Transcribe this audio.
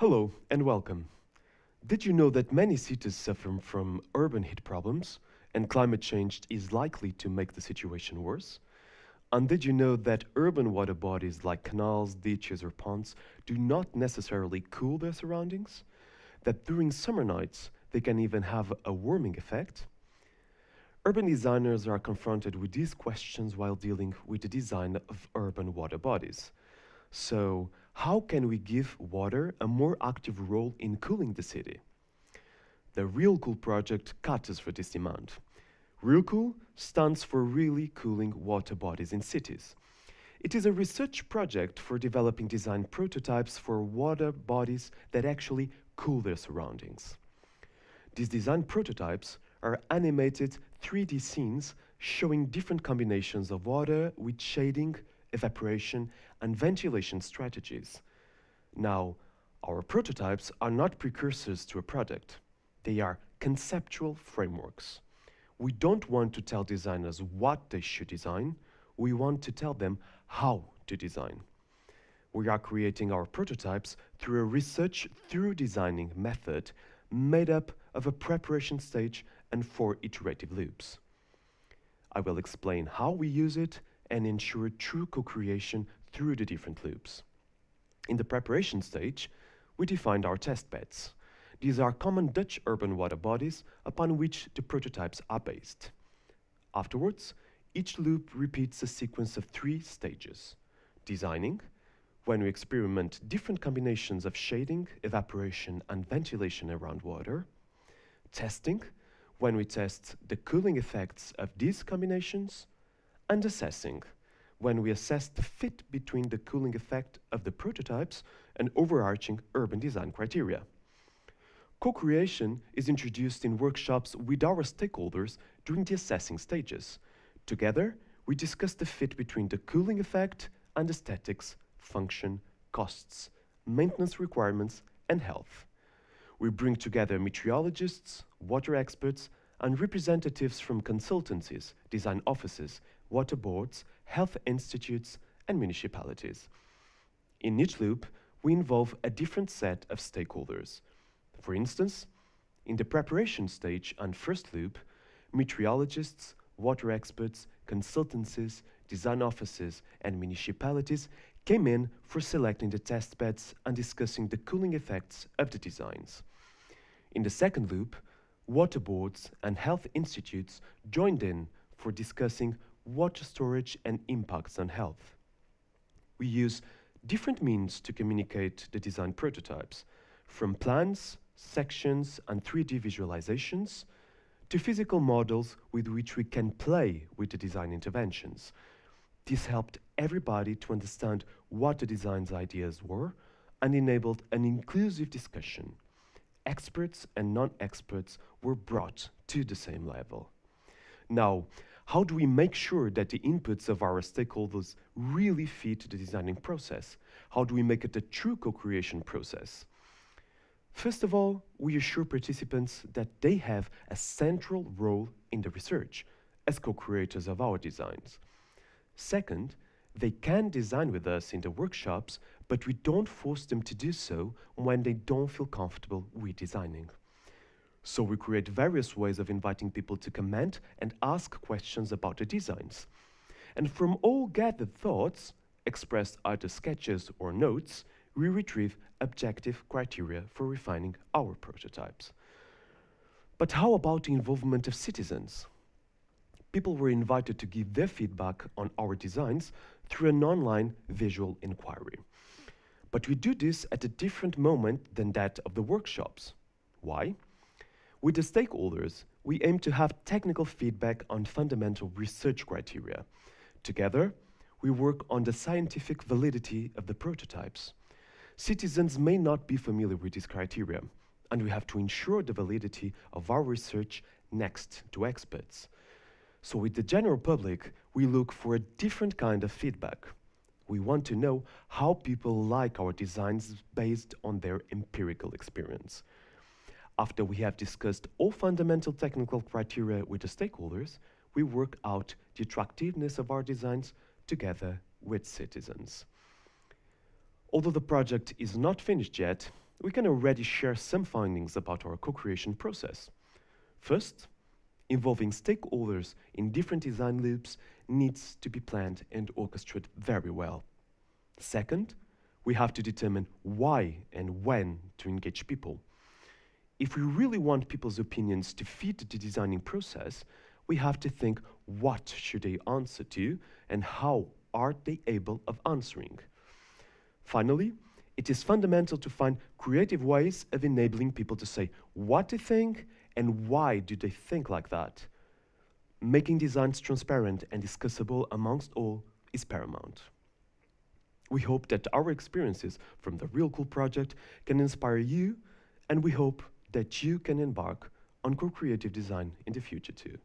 Hello and welcome. Did you know that many cities suffer from urban heat problems and climate change is likely to make the situation worse? And did you know that urban water bodies like canals, ditches or ponds do not necessarily cool their surroundings? That during summer nights they can even have a warming effect? Urban designers are confronted with these questions while dealing with the design of urban water bodies. So, how can we give water a more active role in cooling the city? The Real Cool project caters for this demand. Real Cool stands for Really Cooling Water Bodies in Cities. It is a research project for developing design prototypes for water bodies that actually cool their surroundings. These design prototypes are animated 3D scenes showing different combinations of water with shading, evaporation, and ventilation strategies. Now, our prototypes are not precursors to a product. They are conceptual frameworks. We don't want to tell designers what they should design, we want to tell them how to design. We are creating our prototypes through a research through designing method made up of a preparation stage and four iterative loops. I will explain how we use it and ensure true co-creation through the different loops. In the preparation stage, we defined our test beds. These are common Dutch urban water bodies upon which the prototypes are based. Afterwards, each loop repeats a sequence of three stages. Designing, when we experiment different combinations of shading, evaporation, and ventilation around water. Testing, when we test the cooling effects of these combinations and assessing, when we assess the fit between the cooling effect of the prototypes and overarching urban design criteria. Co-creation is introduced in workshops with our stakeholders during the assessing stages. Together, we discuss the fit between the cooling effect and aesthetics, function, costs, maintenance requirements, and health. We bring together meteorologists, water experts, and representatives from consultancies, design offices, water boards, health institutes, and municipalities. In each loop, we involve a different set of stakeholders. For instance, in the preparation stage and first loop, meteorologists, water experts, consultancies, design offices, and municipalities came in for selecting the test beds and discussing the cooling effects of the designs. In the second loop, water boards and health institutes joined in for discussing water storage and impacts on health. We use different means to communicate the design prototypes, from plans, sections, and 3D visualizations, to physical models with which we can play with the design interventions. This helped everybody to understand what the design's ideas were and enabled an inclusive discussion. Experts and non-experts were brought to the same level. Now, how do we make sure that the inputs of our stakeholders really fit the designing process? How do we make it a true co-creation process? First of all, we assure participants that they have a central role in the research as co-creators of our designs. Second, they can design with us in the workshops, but we don't force them to do so when they don't feel comfortable with designing. So we create various ways of inviting people to comment and ask questions about the designs. And from all gathered thoughts, expressed either sketches or notes, we retrieve objective criteria for refining our prototypes. But how about the involvement of citizens? People were invited to give their feedback on our designs through an online visual inquiry. But we do this at a different moment than that of the workshops. Why? With the stakeholders, we aim to have technical feedback on fundamental research criteria. Together, we work on the scientific validity of the prototypes. Citizens may not be familiar with these criteria, and we have to ensure the validity of our research next to experts. So with the general public, we look for a different kind of feedback. We want to know how people like our designs based on their empirical experience. After we have discussed all fundamental technical criteria with the stakeholders, we work out the attractiveness of our designs together with citizens. Although the project is not finished yet, we can already share some findings about our co-creation process. First, involving stakeholders in different design loops needs to be planned and orchestrated very well. Second, we have to determine why and when to engage people. If we really want people's opinions to feed the designing process, we have to think what should they answer to and how are they able of answering. Finally, it is fundamental to find creative ways of enabling people to say what they think and why do they think like that. Making designs transparent and discussable amongst all is paramount. We hope that our experiences from the Real Cool project can inspire you, and we hope that you can embark on co-creative design in the future too.